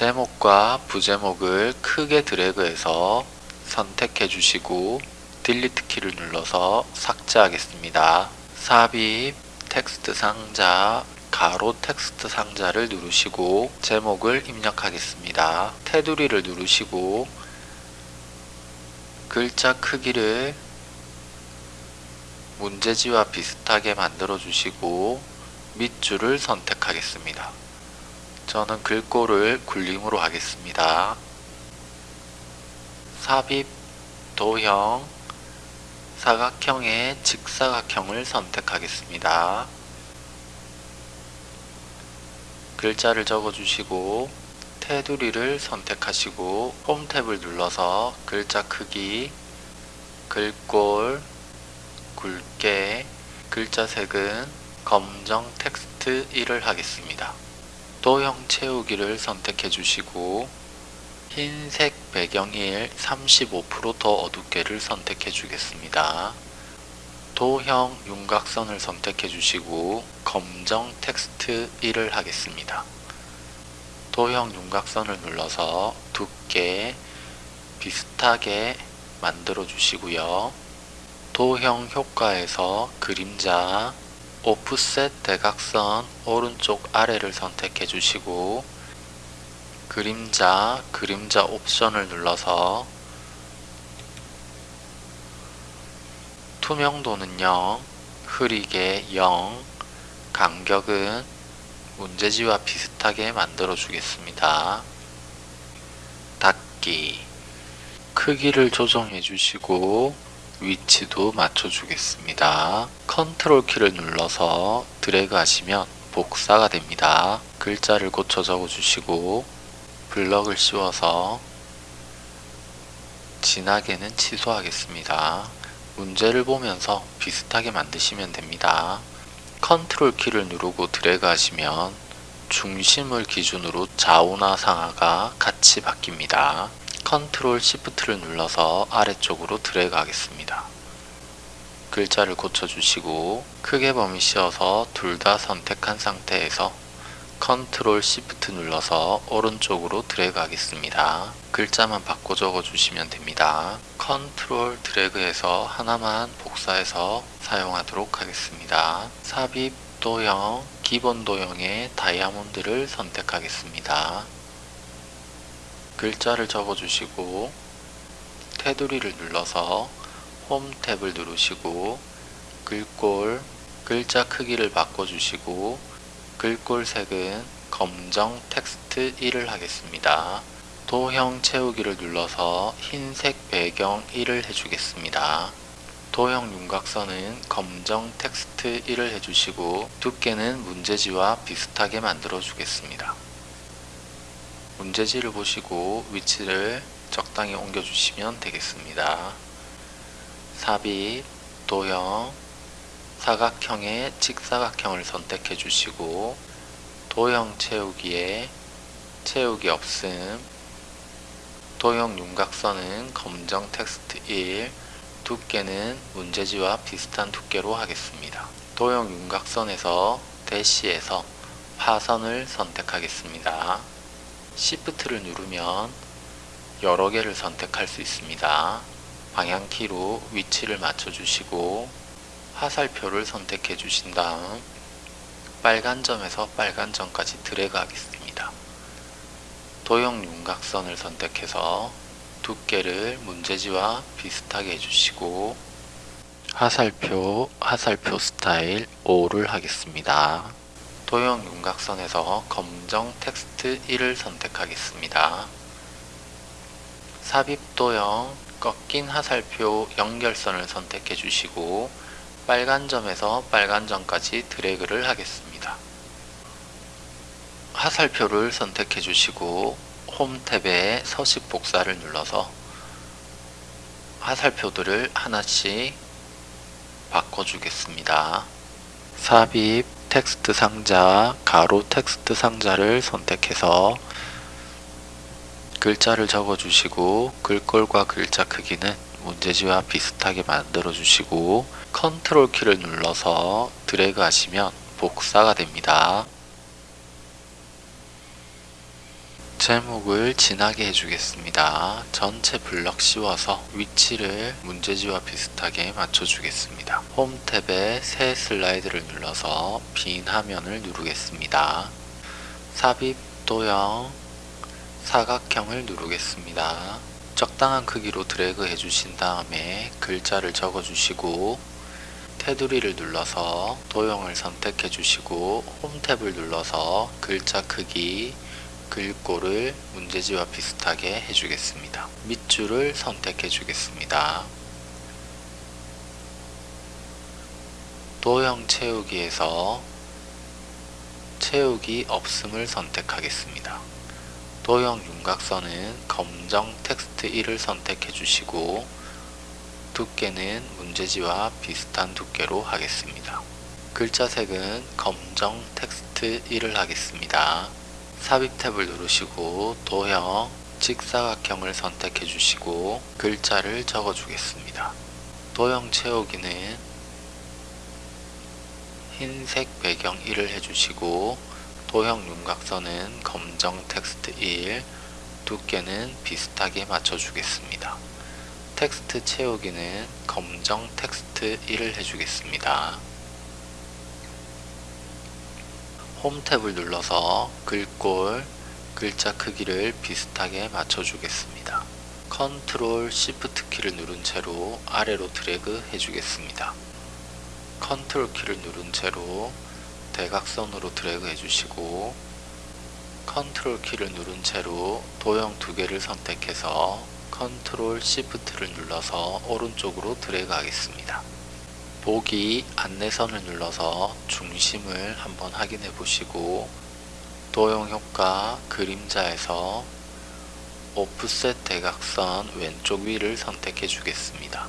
제목과 부제목을 크게 드래그해서 선택해 주시고 delete 키를 눌러서 삭제하겠습니다. 삽입 텍스트 상자 가로 텍스트 상자를 누르시고 제목을 입력하겠습니다. 테두리를 누르시고 글자 크기를 문제지와 비슷하게 만들어 주시고 밑줄을 선택하겠습니다. 저는 글꼴을 굴림으로 하겠습니다. 삽입, 도형, 사각형의 직사각형을 선택하겠습니다. 글자를 적어주시고 테두리를 선택하시고 홈 탭을 눌러서 글자 크기, 글꼴, 굵게, 글자 색은 검정 텍스트 1을 하겠습니다. 도형 채우기를 선택해 주시고 흰색 배경일 35%더 어둡게를 선택해 주겠습니다. 도형 윤곽선을 선택해 주시고 검정 텍스트 1을 하겠습니다. 도형 윤곽선을 눌러서 두께 비슷하게 만들어 주시고요. 도형 효과에서 그림자 오프셋 대각선 오른쪽 아래를 선택해 주시고 그림자 그림자 옵션을 눌러서 투명도는 0, 흐리게 0, 간격은 문제지와 비슷하게 만들어 주겠습니다. 닫기 크기를 조정해 주시고 위치도 맞춰 주겠습니다. 컨트롤 키를 눌러서 드래그 하시면 복사가 됩니다. 글자를 고쳐 적어 주시고 블럭을 씌워서 진하게는 취소하겠습니다. 문제를 보면서 비슷하게 만드시면 됩니다. 컨트롤 키를 누르고 드래그 하시면 중심을 기준으로 좌우나 상하가 같이 바뀝니다. 컨트롤 시프트를 눌러서 아래쪽으로 드래그 하겠습니다. 글자를 고쳐주시고 크게 범위 씌워서 둘 다 선택한 상태에서 컨트롤 시프트 눌러서 오른쪽으로 드래그 하겠습니다. 글자만 바꿔 적어 주시면 됩니다. 컨트롤 드래그해서 하나만 복사해서 사용하도록 하겠습니다. 삽입 도형, 기본 도형의 다이아몬드를 선택하겠습니다. 글자를 적어 주시고 테두리를 눌러서 홈 탭을 누르시고 글꼴, 글자 크기를 바꿔주시고 글꼴 색은 검정 텍스트 1을 하겠습니다. 도형 채우기를 눌러서 흰색 배경 1을 해주겠습니다. 도형 윤곽선은 검정 텍스트 1을 해주시고 두께는 문제지와 비슷하게 만들어 주겠습니다. 문제지를 보시고 위치를 적당히 옮겨주시면 되겠습니다. 삽입, 도형, 사각형의 직사각형을 선택해 주시고 도형 채우기에 채우기 없음 도형 윤곽선은 검정 텍스트 1 두께는 문제지와 비슷한 두께로 하겠습니다. 도형 윤곽선에서 대시에서 파선을 선택하겠습니다. Shift를 누르면 여러 개를 선택할 수 있습니다. 방향키로 위치를 맞춰주시고 화살표를 선택해 주신 다음 빨간 점에서 빨간 점까지 드래그 하겠습니다. 도형 윤곽선을 선택해서 두께를 문제지와 비슷하게 해주시고 화살표, 화살표 스타일 5를 하겠습니다. 도형 윤곽선에서 검정 텍스트 1을 선택하겠습니다. 삽입 도형 꺾인 화살표 연결선을 선택해 주시고 빨간 점에서 빨간 점까지 드래그를 하겠습니다. 화살표를 선택해 주시고 홈 탭에 서식 복사를 눌러서 화살표들을 하나씩 바꿔주겠습니다. 삽입 텍스트 상자, 가로 텍스트 상자를 선택해서 글자를 적어주시고 글꼴과 글자 크기는 문제지와 비슷하게 만들어 주시고 컨트롤 키를 눌러서 드래그 하시면 복사가 됩니다. 제목을 진하게 해주겠습니다. 전체 블럭 씌워서 위치를 문제지와 비슷하게 맞춰주겠습니다. 홈 탭에 새 슬라이드를 눌러서 빈 화면을 누르겠습니다. 삽입, 도형, 사각형을 누르겠습니다. 적당한 크기로 드래그 해주신 다음에 글자를 적어주시고 테두리를 눌러서 도형을 선택해 주시고 홈 탭을 눌러서 글자 크기 글꼴을 문제지와 비슷하게 해주겠습니다. 밑줄을 선택해 주겠습니다. 도형 채우기에서 채우기 없음을 선택하겠습니다. 도형 윤곽선은 검정 텍스트 1을 선택해 주시고 두께는 문제지와 비슷한 두께로 하겠습니다. 글자 색은 검정 텍스트 1을 하겠습니다. 삽입 탭을 누르시고 도형 직사각형을 선택해 주시고 글자를 적어 주겠습니다. 도형 채우기는 흰색 배경 1을 해주시고 도형 윤곽선은 검정 텍스트 1, 두께는 비슷하게 맞춰주겠습니다. 텍스트 채우기는 검정 텍스트 1을 해주겠습니다. 홈 탭을 눌러서 글꼴, 글자 크기를 비슷하게 맞춰주겠습니다. 컨트롤 시프트 키를 누른 채로 아래로 드래그 해주겠습니다. 컨트롤 키를 누른 채로 대각선으로 드래그 해주시고 컨트롤 키를 누른 채로 도형 두 개를 선택해서 컨트롤 시프트를 눌러서 오른쪽으로 드래그 하겠습니다. 보기 안내선을 눌러서 중심을 한번 확인해 보시고 도형 효과 그림자에서 오프셋 대각선 왼쪽 위를 선택해 주겠습니다.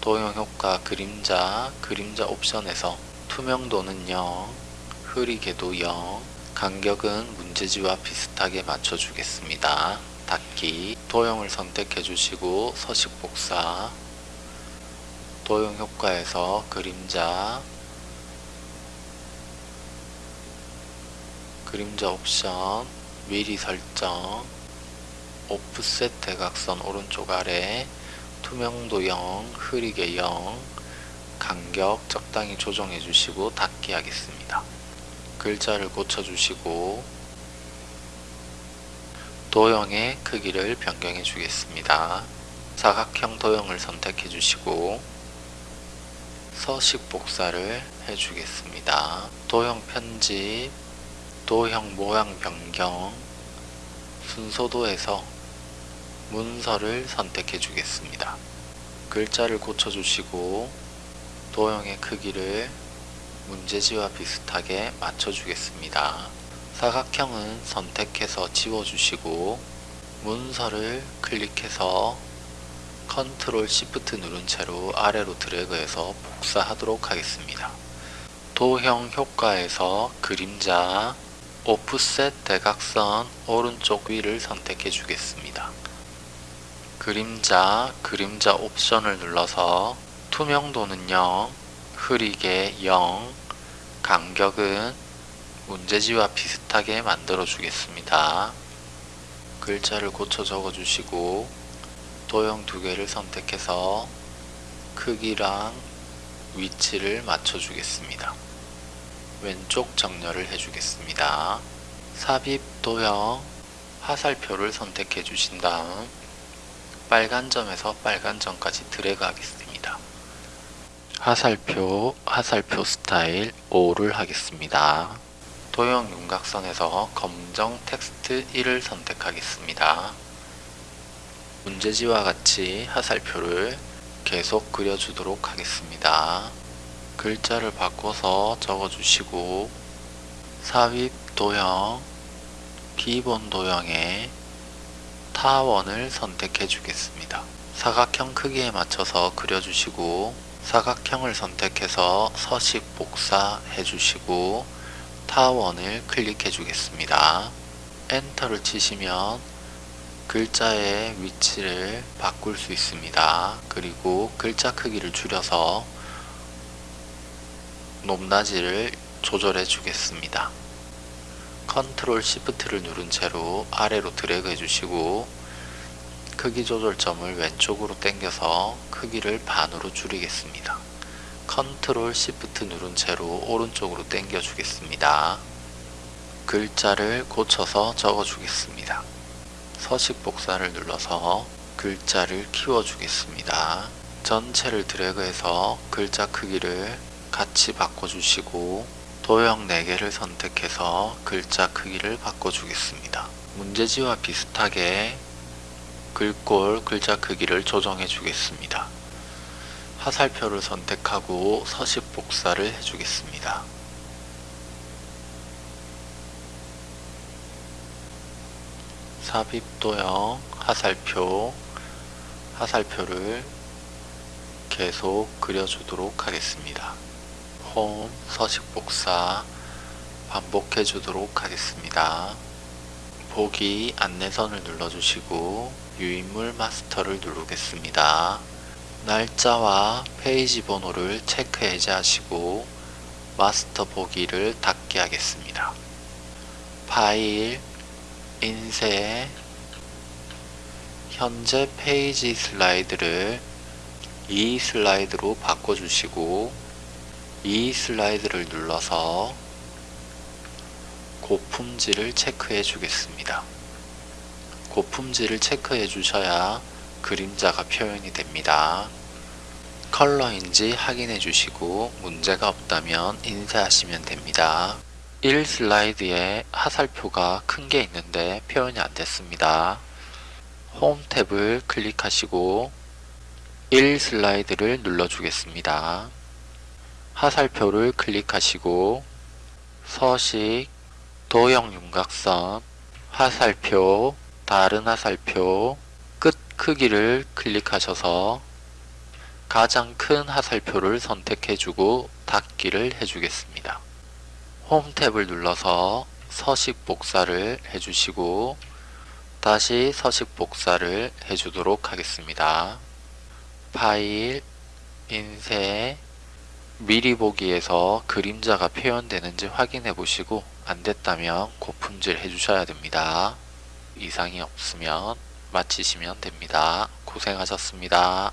도형 효과 그림자 그림자 옵션에서 투명도는 0, 흐리게도 0, 간격은 문제지와 비슷하게 맞춰 주겠습니다. 닫기 도형을 선택해 주시고 서식 복사 도형 효과에서 그림자 그림자 옵션 미리 설정 오프셋 대각선 오른쪽 아래 투명도 0, 흐리게 0, 간격 적당히 조정해 주시고 닫기 하겠습니다. 글자를 고쳐 주시고 도형의 크기를 변경해 주겠습니다. 사각형 도형을 선택해 주시고 서식 복사를 해 주겠습니다. 도형 편집, 도형 모양 변경, 순서도에서 문서를 선택해 주겠습니다. 글자를 고쳐 주시고 도형의 크기를 문제지와 비슷하게 맞춰 주겠습니다. 사각형은 선택해서 지워주시고 문서를 클릭해서 컨트롤 시프트 누른 채로 아래로 드래그해서 복사하도록 하겠습니다. 도형 효과에서 그림자 오프셋 대각선 오른쪽 위를 선택해 주겠습니다. 그림자 그림자 옵션을 눌러서 투명도는 0, 흐리게 0, 간격은 문제지와 비슷하게 만들어 주겠습니다. 글자를 고쳐 적어 주시고 도형 두 개를 선택해서 크기랑 위치를 맞춰 주겠습니다. 왼쪽 정렬을 해 주겠습니다. 삽입 도형 화살표를 선택해 주신 다음 빨간 점에서 빨간 점까지 드래그 하겠습니다. 화살표, 화살표 스타일 5를 하겠습니다. 도형 윤곽선에서 검정 텍스트 1을 선택하겠습니다. 문제지와 같이 화살표를 계속 그려주도록 하겠습니다. 글자를 바꿔서 적어주시고 삽입 도형, 기본 도형에 타원을 선택해 주겠습니다. 사각형 크기에 맞춰서 그려주시고 사각형을 선택해서 서식 복사 해 주시고 타원을 클릭해 주겠습니다. 엔터를 치시면 글자의 위치를 바꿀 수 있습니다. 그리고 글자 크기를 줄여서 높낮이를 조절해 주겠습니다. 컨트롤 시프트를 누른 채로 아래로 드래그 해주시고 크기 조절점을 왼쪽으로 당겨서 크기를 반으로 줄이겠습니다. 컨트롤 시프트 누른 채로 오른쪽으로 당겨 주겠습니다. 글자를 고쳐서 적어 주겠습니다. 서식 복사를 눌러서 글자를 키워 주겠습니다. 전체를 드래그해서 글자 크기를 같이 바꿔주시고 도형 4개를 선택해서 글자 크기를 바꿔주겠습니다. 문제지와 비슷하게 글꼴 글자 크기를 조정해 주겠습니다. 화살표를 선택하고 서식 복사를 해주겠습니다. 삽입도형 화살표 화살표를 계속 그려주도록 하겠습니다. 홈 서식 복사 반복해 주도록 하겠습니다. 보기 안내선을 눌러주시고 유인물 마스터를 누르겠습니다. 날짜와 페이지 번호를 체크 해제하시고 마스터 보기를 닫게 하겠습니다. 파일, 인쇄, 현재 페이지 슬라이드를 이 슬라이드로 바꿔주시고 이 슬라이드를 눌러서 고품질을 체크해 주겠습니다. 고품질을 체크해 주셔야 그림자가 표현이 됩니다. 컬러인지 확인해 주시고 문제가 없다면 인쇄하시면 됩니다. 1 슬라이드에 화살표가 큰 게 있는데 표현이 안 됐습니다. 홈 탭을 클릭하시고 1 슬라이드를 눌러 주겠습니다. 화살표를 클릭하시고 서식, 도형 윤곽선, 화살표, 다른 화살표, 끝 크기를 클릭하셔서 가장 큰 화살표를 선택해주고 닫기를 해주겠습니다. 홈 탭을 눌러서 서식 복사를 해주시고 다시 서식 복사를 해주도록 하겠습니다. 파일, 인쇄, 미리 보기에서 그림자가 표현되는지 확인해 보시고 안됐다면 고품질 해주셔야 됩니다. 이상이 없으면 마치시면 됩니다. 고생하셨습니다.